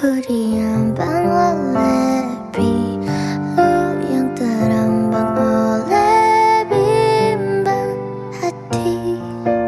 Ku diambang oleh pilu yang terambang oleh bimbang hatiku.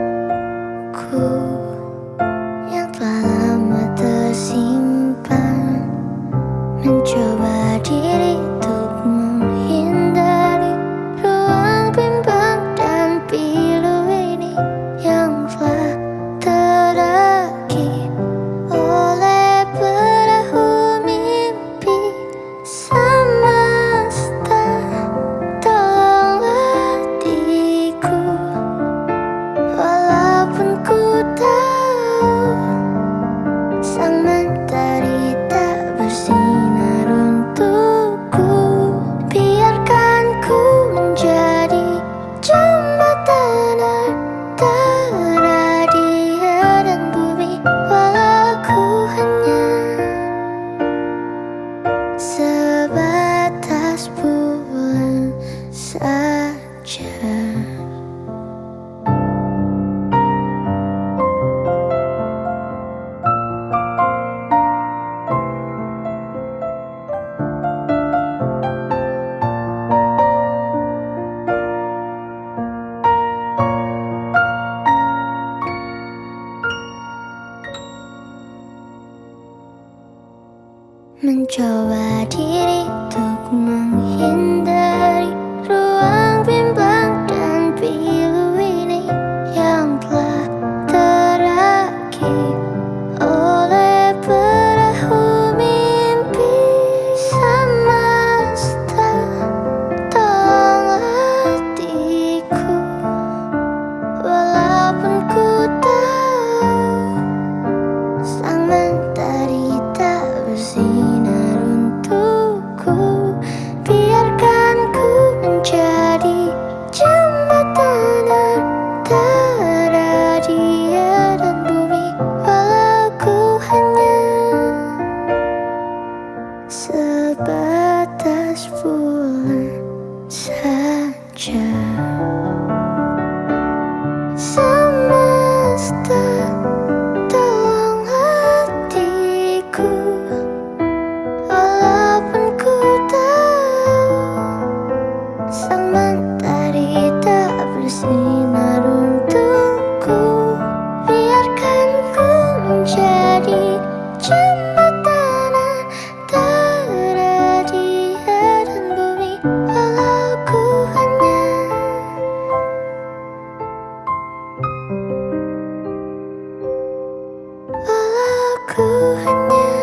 Mencoba diri untuk menghindari wishful. Walau ku hanya